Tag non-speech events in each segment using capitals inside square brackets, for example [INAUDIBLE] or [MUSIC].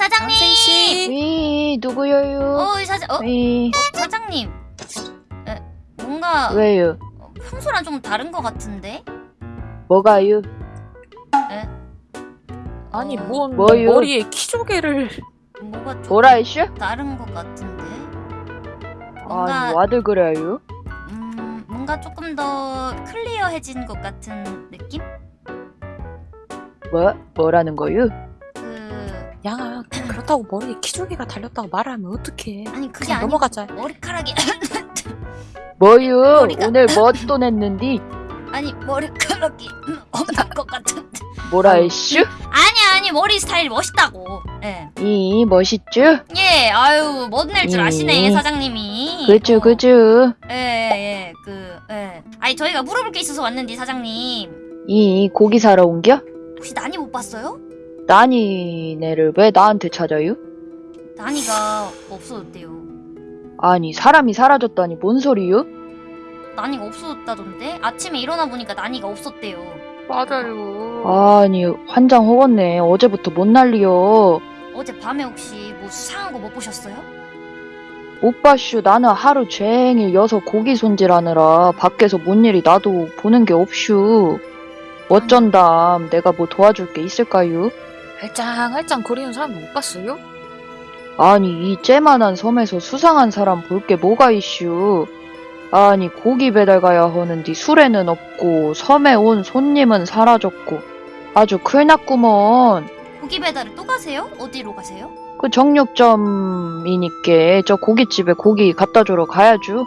사장님. 씨. 위 누구여요? 어, 사장, 어, 위 사장님. 에, 뭔가 왜요? 어, 평소랑 좀 다른 것 같은데? 뭐가요? 아니 어, 뭔 뭐요? 머리에 키조개를 뭐가 좀 뭐라 했슈? 다른 것 같은데? 뭔가 아니 와들 그래요? 음, 뭔가 조금 더 클리어해진 것 같은 느낌? 뭐 뭐라는 거요? 그 양아 그렇다고 머리에 키조개가 달렸다고 말하면 어떡해 아니 그게 아니고 넘어가자 머리카락이? [LAUGHS] 머리가- 오늘 뭐또 냈는디? 아니 머리카락이 [LAUGHS] 없는 것 같은데 뭐라 했슈? 아니 아니 머리 스타일 멋있다고 예. 이 멋있죠? 예, 아유, 멋낼 줄 아시네, 음. 사장님이. 그죠 어, 그죠? 예, 예, 그, 예. 아니, 저희가 물어볼 게 있어서 왔는데, 사장님. 이 고기 사러 온겨? 혹시 난이 못 봤어요? 나니네를 왜 나한테 찾아요? 난이가 없어졌대요. 아니 사람이 사라졌다니 뭔 소리요? 난이가 없어졌다던데? 아침에 일어나 보니까 난이가 없었대요. 맞아요 아니 환장 허겄네 어제부터 못 난리여 어제 밤에 혹시 뭐 수상한 거 못 보셨어요? 오빠슈 나는 하루 종일 여서 고기 손질하느라 밖에서 뭔 일이 나도 보는 게 없슈 어쩐담 내가 뭐 도와줄 게 있을까요? 할짱할짱 거리는 사람 못 봤어요? 아니 이 째만한 섬에서 수상한 사람 볼 게 뭐가 있슈 아니 고기 배달 가야 하는데 술에는 없고 섬에 온 손님은 사라졌고 아주 큰일 났구먼 고기 배달을 또 가세요? 어디로 가세요? 그 정육점이니까 저 고깃집에 고기 갖다 주러 가야죠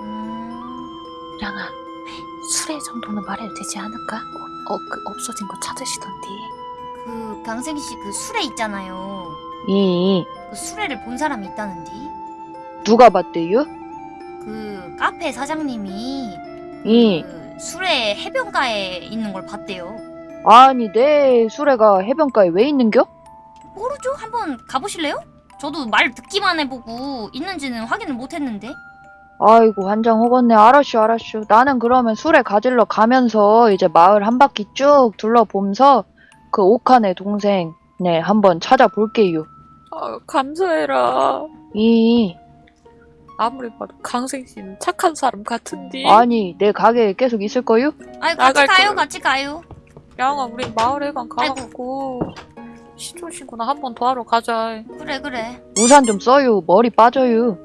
음, 양아 수레 정도는 말해도 되지 않을까? 어, 그 없어진 거 찾으시던데 그, 강생씨 그 수레 있잖아요. 이그 수레를 본 사람이 있다는데? 누가 봤대요? 그, 카페 사장님이 이그 수레 해변가에 있는 걸 봤대요. 아니 내 수레가 해변가에 왜 있는겨? 모르죠? 한번 가보실래요? 저도 말 듣기만 해보고 있는지는 확인을 못했는데. 아이고 환장 허겄네 알았슈 알았슈 나는 그러면 수레 가질러 가면서 이제 마을 한 바퀴 쭉 둘러보면서 그 옥한의 동생 네 한번 찾아볼게요 아 감사해라. 이 아무리 봐도 강생 씨는 착한 사람 같은데 아니 내 가게에 계속 있을 거요? 아이 같이 나갈 가요, 거예요. 같이 가요. 양아 우리 마을회관 가갖고 시촌 신고나 한 번 더 하러 가자. 그래 그래. 우산 좀 써요. 머리 빠져요.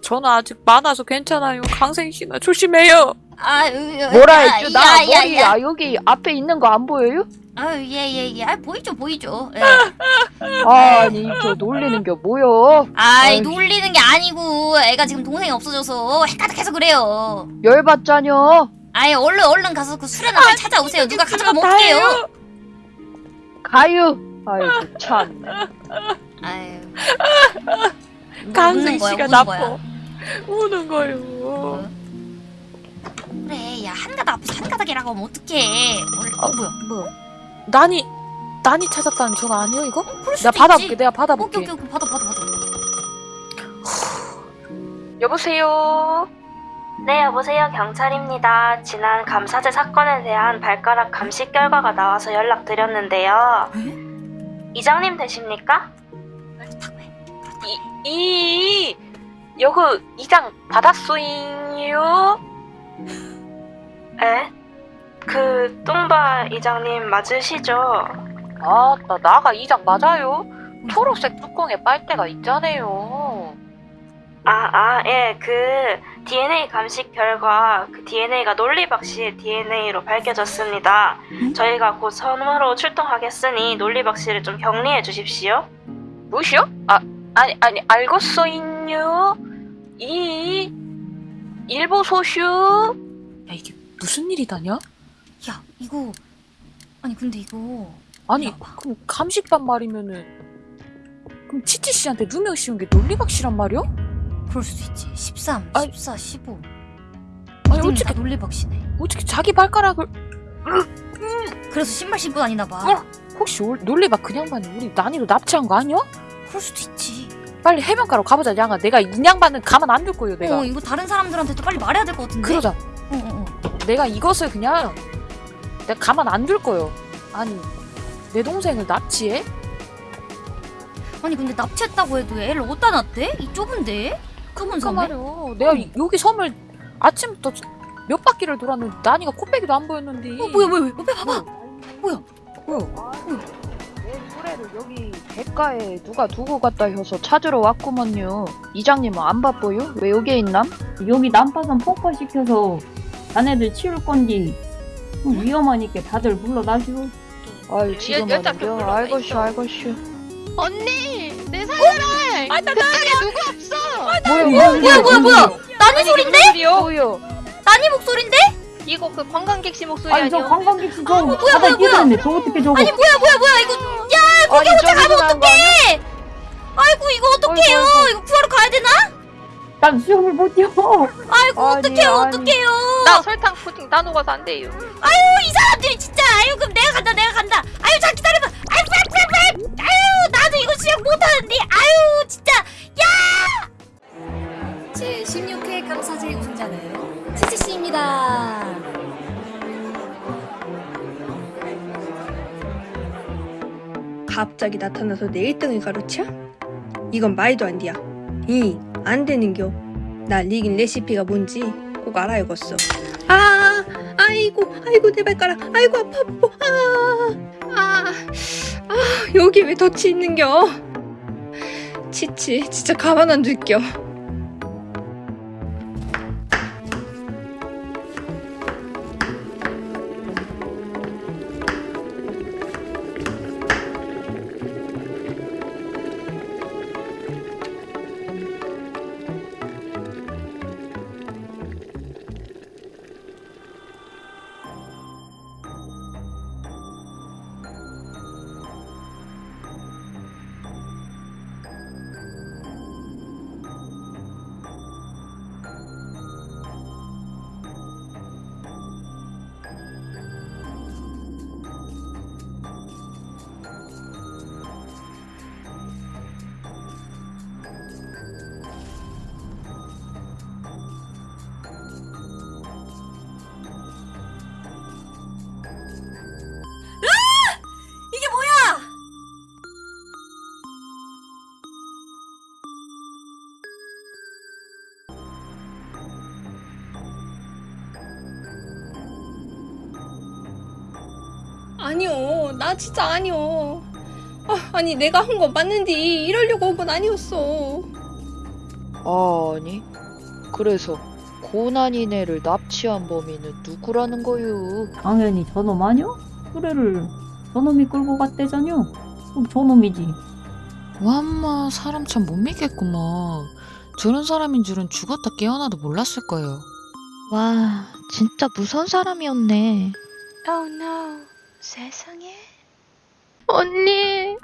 저는 아직 많아서 괜찮아요. 강생 씨나 조심해요 아유, 뭐라 야, 했죠? 나 야, 야, 머리 야. 아 여기 앞에 있는 거 안 보여요? 아유 예예 예. 아 보이죠 보이죠. 예. [LAUGHS] 아니 저 놀리는 게 뭐여 아이 아유. 놀리는 게 아니고 애가 지금 동생이 없어져서 헷가닥해서 그래요. 열받자녀 아이 얼른 얼른 가서 그 수레나 빨리 찾아오세요. 누가 가져가면 어떡해요? 가요 아이고 참 아유. [LAUGHS] 강생 웃는 거야, 씨가 나빠. 우는 거요 어? 그래 야 한 가닥 앞에서 한 가닥이라고 하면 어떡해. 얼른, 어 뭐야? 뭐야 난이 난이 찾았다는 전화 아니요 이거? 그럴 수도 내가 받아볼게 있지. 내가 오케이 받아볼게 오케이 오케이 받아 받아 받아. [SIGHS] 여보세요 네, 여보세요. 경찰입니다. 지난 감사제 사건에 대한 발가락 감식 결과가 나와서 연락드렸는데요. 이장님 되십니까? 이 여그 이장 받았소잉요 에? 그 뚱바 이장님 맞으시죠? 아나 나가 이장 맞아요 초록색 뚜껑에 빨대가 있잖아요 아, 아, 예. 그 DNA 감식 결과 그 DNA가 논리박 씨의 DNA로 밝혀졌습니다. 음? 저희가 곧 섬으로 출동하겠으니 논리박 씨를 좀 격리해 주십시오. 무시요? 아 아니 아니 알겠소잉요 이 일보 소슈 야 이게 무슨 일이다냐? 야 이거 아니 근데 이거 아니 와봐. 그럼 감식반 말이면은 그럼 치치 씨한테 누명 씌운 게 논리박 씨란 말이야? 그럴 수도 있지 13, 아니, 14, 15 아니 어떻게 어떻게 논리박 씨네 어떻게 자기 발가락을 그래서 신발 신고 다니나 봐 어? 혹시 올- 논리박 그냥 반이 우리 난이로 납치한 거 아니야? 그럴 수도 있지 빨리 해변가로 가보자 양아 내가 인양반은 가만 안 둘 거예요 내가 어 이거 다른 사람들한테도 빨리 말해야 될 것 같은데 그러자 어, 어, 어. 내가 이것을 그냥 내가 가만 안 둘 거예요 아니 내 동생을 납치해? 아니 근데 납치했다고 해도 애를 어디다 놨대? 이 좁은데? 좁은 그러니까 섬에? 말이야. 내가 이- 여기 섬을 아침부터 몇 바퀴를 돌았는데 나니가 코빼기도 안 보였는데. 어 뭐야 뭐야 옆에 봐봐 뭐야? 내수 레를 여기 객가에 누가 두고 갔다 해서 찾으러 왔구먼요. 이장님은 안 바빠요? 왜 여기에 있남? 여기 난파선 폭파시켜서 자네들 치울 건디 좀 위험하니까 다들 물러나시오 아유 격으로 알것이 있어. 알것이. 언니 내 살려라 아, 나 그쪽에 누구 없어 뭐야 뭐야 뭐야 뭐야 나니 소린데? 나니 목소린데? 이거 그 관광객 씨 목소리 아니 저 아니야? 관광객 씨저 뭐야, 바다에 뭐야, 뛰어들었네 저 어떻게 저거 아니 뭐야 뭐야 뭐야 이거 아니 저기서 나온 거 아니야? 아이고 이거 어떡해요? 아이고, 이거 구하러 가야 되나? 난 수영을 못 뛰어. 아이고 아니, 어떡해요 아니. 어떡해요? 나 설탕 푸딩 나눠 가서 안 돼요. 이 사람들이 진짜. 아유 그럼 내가 간다 내가 간다. 아유 자 기다려봐. 아유 아유 아유 아유. 나도 이거 수영 못하는데. 아유 진짜. 제 16회 감사제 우승자는 치치씨입니다. 갑자기 나타나서 내 1등을 가르쳐? 이건 말도 안 돼야. 이, 안 되는겨. 나 리긴 레시피가 뭔지 꼭 알아야겠어. 아, 아이고, 아이고, 내 발가락. 아이고, 아파, 아파. 아, 아, 아, 여기 왜 덫이 있는겨? 치치, 진짜 가만 안 둘겨. 아니요, 나 진짜 아니요. 아, 아니, 내가 한 거 맞는디 이러려고 한 건 아니었어. 아니 그래서 고난이네를 납치한 범인은 누구라는 거요? 당연히 저놈 아니오? 수레를 저놈이 끌고 갔대잖요 그럼 저놈이지 와마 사람 참 못 믿겠구먼. 저런 사람인 줄은 죽었다 깨어나도 몰랐을 거예요. 와, 진짜 무서운 사람이었네. Oh no 세상에 언니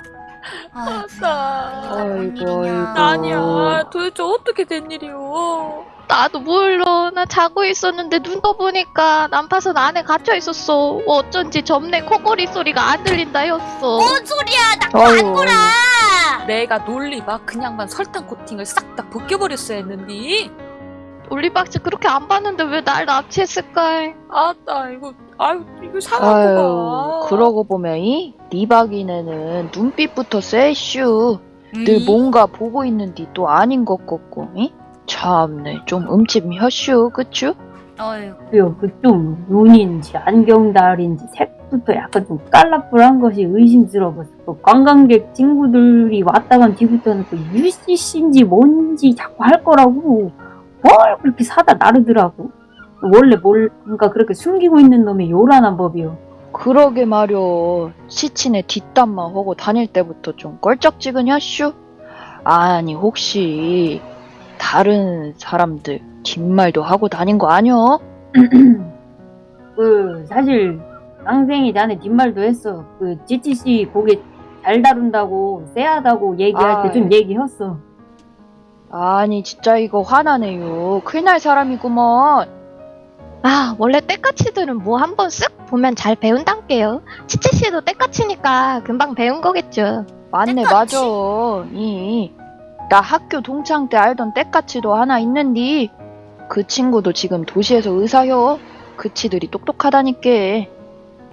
아이고 아이고 아이고. 아니야 도대체 어떻게 된 일이오 나도 몰라. 나 자고 있었는데 눈 떠보니까 난파선 안에 갇혀 있었어. 어쩐지 점내 코골이 소리가 안 들린다 했어. 뭔 소리야 나 아이고. 안 거라 내가 논리봐 그냥만 설탕 코팅을 싹 다 벗겨버렸어야 했는데. 올리박스 그렇게 안 봤는데 왜 날 납치했을까? 아나 이거 아유 이거 상하구만 그러고 보면 이 리박이네는 눈빛부터. 음. 늘 뭔가 보고 있는디 또 아닌 것 같고. 이? 참네 좀 음침 혀슈 그쵸? 그요 그좀 눈인지 안경달인지 색부터 약간 좀 깔라뿔한 것이 의심스러웠어 그 관광객 친구들이 왔다 간 뒤부터는 그 UCC인지 뭔지 자꾸 할 거라고 뭘 그렇게 사다 나르더라고 원래 뭔가 그렇게 숨기고 있는 놈이 요란한 법이요 그러게 말여 시친의 뒷담만 하고 다닐 때부터 좀 껄쩍지근하슈? 아니 혹시 다른 사람들 뒷말도 하고 다닌 거 아니여? [CLEARS THROAT] 그 사실 쌍생이 자네 뒷말도 했어 그 GTC 고개 잘 다룬다고 쎄하다고 얘기할 때 좀. 얘기했어 아니 진짜 이거 화나네요 큰일 날 사람이구먼 아, 원래 때까치들은 뭐 한 번 쓱 보면 잘 배운단게요. 치치 씨도 때까치니까 금방 배운 거겠죠. 맞네? 맞아 이. 나 학교 동창 때 알던 때까치도 하나 있는디 그 친구도 지금 도시에서 의사여 그치들이 똑똑하다니까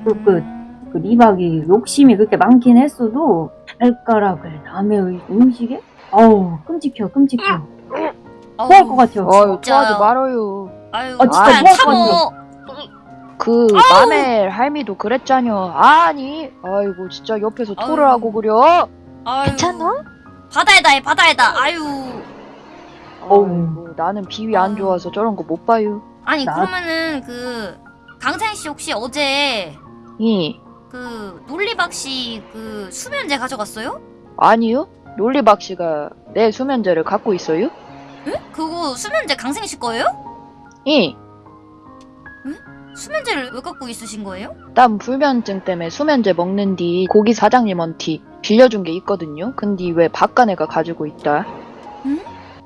그, 그 그 리박이 욕심이 그렇게 많긴 했어도 발가락을 남의 음식에? 어우 끔찍해요 끔찍해요 토할 것 같아요 아유 진짜요. 토하지 말아요. 아유 아, 진짜 토할 것 참어. 그 마멜 할미도 그랬잖여. 아니 아이고 진짜 옆에서 토를 아유. 하고 그려. 아유. 괜찮아? 바다에다 해 바다에다. 아유. 어우. 나는 비위 안 좋아서 저런 거 못 봐요. 아니 나- 그러면은 그 강생 씨 혹시 어제 이그 논리박 씨 그 수면제 가져갔어요? 아니요. 논리박 씨가 내 수면제를 갖고 있어요? 응? 그거 수면제 강생 씨 거예요? 이. 수면제를 왜 갖고 있으신 거예요? 난 불면증 때문에 수면제 먹는 뒤 고기 사장님한테 빌려준 게 있거든요. 근데 왜 바깥애가 가지고 있다.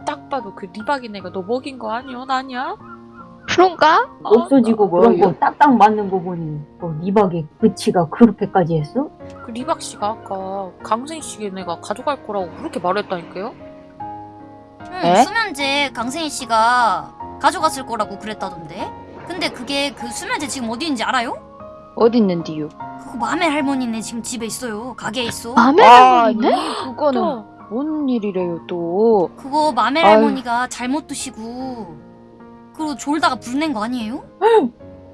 딱 봐도 그 리박인 애가 너 먹인 거 아니야? 나냐? 그런가? 없어지고 그런 뭐예요? 거 딱딱 맞는 거 보니 뭐 리박의 그치가 그렇게까지 했어? 그 리박 씨가 아까 강생 씨네 애가 가져갈 거라고 그렇게 말했다니까요? 응 에? 수면제 강생 씨가 가져갔을 거라고 그랬다던데. 근데 그게 그 수면제 지금 어디 있는지 알아요? 어디 있는디요? 그거 마멜 할머니네 지금 집에 있어요. 가게에 있어. 마음에 아니 걸리네? 그거는 또 뭔 일이래요 또. 그거 마멜 아유. 할머니가 잘못 드시고 그리고 졸다가 불낸 거 아니에요?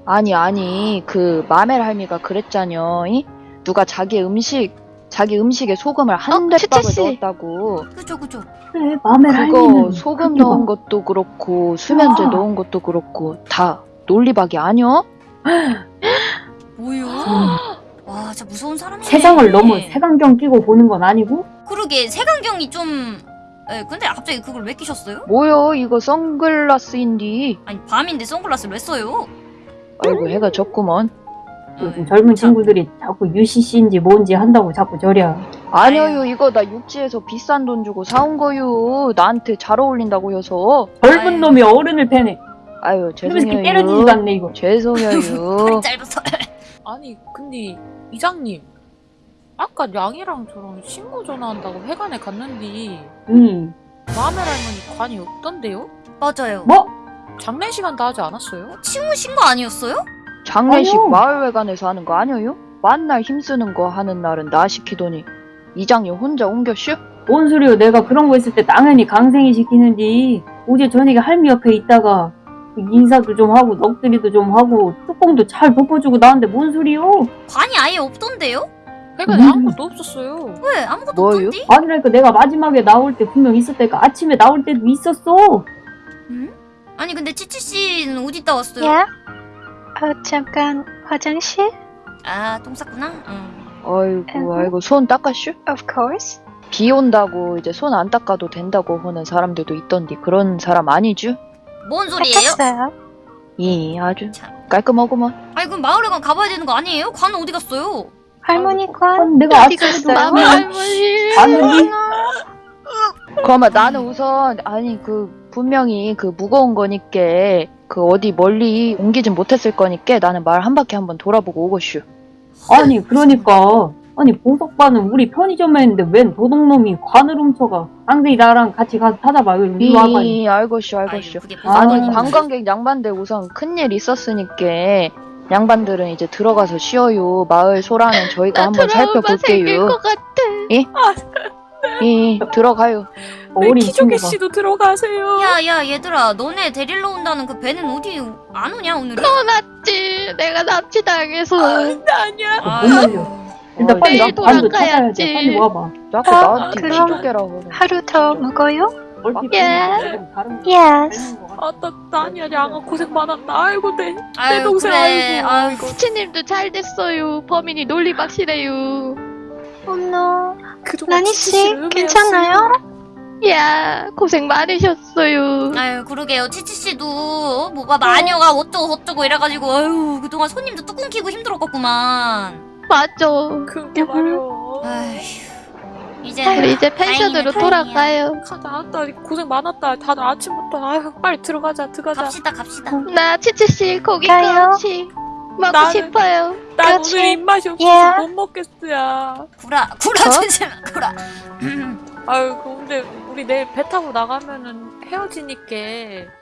아니 아니 그 마멜 할미가 그랬잖여. 이? 누가 자기 음식 자기 음식에 소금을 한 어, 대박을 추추씨. 넣었다고. 그죠 그죠. 그래 맘에 그거 소금 넣은 것도 그렇고 수면제 아. 넣은 것도 그렇고 다 논리박이 아니여? 뭐요? 음, 와 진짜 무서운 사람이네. 세상을 너무 색안경 끼고 보는 건 아니고 그러게 색안경이 좀. 에 근데 갑자기 그걸 왜 끼셨어요? 뭐여 이거 선글라스인디. 아니 밤인데 선글라스를 왜 써요? 아이고 해가 졌구먼. 요즘 젊은 친구들이 자꾸 UCC인지 뭔지 한다고 자꾸 저랴 아니요 이거 나 육지에서 비싼 돈 주고 사온 거요. 나한테 잘 어울린다고 해서. 젊은 아유. 놈이 어른을 패네 아유 죄송해요. 때려지지도 않네 이거 죄송해요. [LAUGHS] 짧아서. [LAUGHS] 아니 근데 이장님 아까 양이랑 저랑 신고 전화한다고 회관에 갔는데 음. 마멜 할머니 관이 없던데요? 맞아요. 뭐? 장례 시간 다 하지 않았어요? 치우신 거 아니었어요? 장례식 아니요. 마을회관에서 하는 거 아니에요? 만날 힘쓰는 거 하는 날은 나 시키더니 이장님 혼자 옮겨슈? 뭔 소리요 내가 그런 거 있을 때 당연히 강생이 시키는지 어제 저녁에 할미 옆에 있다가 인사도 좀 하고 넋두리도 좀 하고 뚜껑도 잘 덮어주고 나왔는데 뭔 소리요 관이 아예 없던데요? 회관에 음. 아무것도 없었어요. 왜 아무것도 뭐요? 없던데? 아니라니까 내가 마지막에 나올 때 분명 있었다니까 아침에 나올 때도 있었어 응? 아니 근데 치치 씨는 어디 있다 왔어요? 야? 어, 잠깐 화장실? 아 똥 쌌구나. 응. 아이고 아이고 손 닦았슈? Of course. 비 온다고 이제 손 안 닦아도 된다고 하는 사람들도 있던데 그런 사람 아니죠? 뭔 소리예요? 닦았어요. 이 아주 참. 깔끔하구만. 아니 그럼 마을회관 가봐야 되는 거 아니에요? 관은 어디 갔어요? 할머니 관 아니, 내가 어디 갔어요? 보면 할머니. 봤는데 [LAUGHS] 그러면 나는 우선 아니 그 분명히 그 무거운 거니까 그 어디 멀리 옮기진 못했을 거니까 나는 말 한 바퀴 한번 돌아보고 오고슈. 아니 그러니까 아니 보석바는 우리 편의점에 있는데 웬 도둑놈이 관을 훔쳐가 쌍둥이 나랑 같이 가서 찾아봐 이리 와봐 이 알고슈 아유, 알고슈. 그게 아니 아니, 관광객 양반들 우선 큰일 있었으니까 양반들은 이제 들어가서 쉬어요. 마을 소라는 저희가 나 한번 트라우마 생길 살펴볼게요. 것 같아. 이 들어가요. 네, 어린 키조개 씨도 들어가세요. 야 야 얘들아 너네 데리러 온다는 그 배는 어디 안 오냐 오늘은? 떠났지. 내가 납치당해서. 아니야. 못 말려 일단 빨리 나 돌아가야지. 돼 빨리 와봐 어, 나한테. 하네. 하루 더 먹어요? 예. 보면 다른 거 Yes. 닮은 거 같아. 아나 나 아니야 양아 고생 많았다. 아이고 내 아유 동생, 그래. 아이고. 아유 치님도 잘 됐어요. 범인이 논리박시래요. 어머, 그동안 나니 치치 씨 씨를 괜찮아요? 야, 고생 많으셨어요. 아유 그러게요 치치 씨도 뭐가 마녀가 어쩌고 저쩌고 이래가지고 아유 그동안 손님도 뚝 끊기고 힘들었겠구만. 맞아. 그게 말이야. 아휴 이제 우리 이제 펜션으로 돌아가요. 가자. 나 고생 많았다. 다들 아침부터 아유 빨리 들어가자. 들어가자. 갑시다 갑시다. 나 치치씨 고기 가요? 먹고 나는- 싶어요. 난 그렇지. 오늘 입맛이 없어서 예. 못 먹겠어야. 구라 구라 주지 마 구라. 아유 근데 우리 내일 배 타고 나가면은 헤어지니까